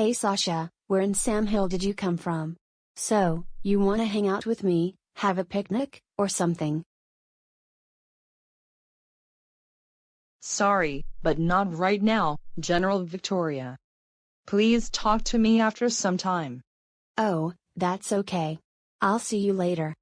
Hey Sasha, where in Sam Hill did you come from? So, you wanna hang out with me, have a picnic, or something? Sorry, but not right now, General Victoria. Please talk to me after some time. Oh, that's okay. I'll see you later.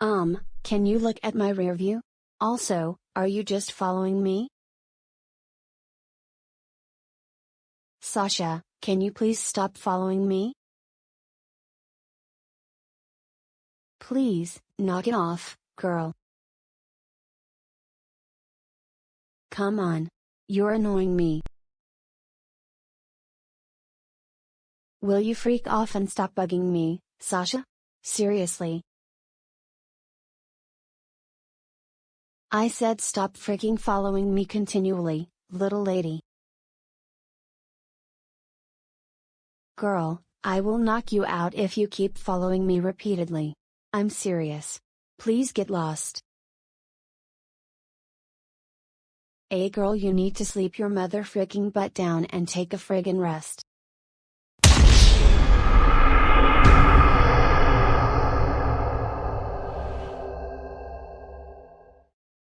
Um, can you look at my rear view? Also, are you just following me? Sasha, can you please stop following me? Please, knock it off, girl. Come on. You're annoying me. Will you freak off and stop bugging me, Sasha? Seriously. I said stop freaking following me continually, little lady. Girl, I will knock you out if you keep following me repeatedly. I'm serious. Please get lost. A girl you need to sleep your mother freaking butt down and take a friggin' rest.